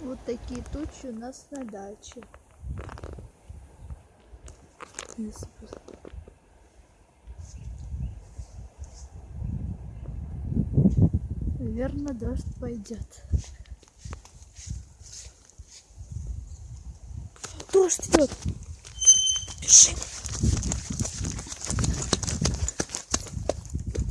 Вот такие тучи у нас на даче. Наверное, дождь пойдет. Дождь идет. Бежим.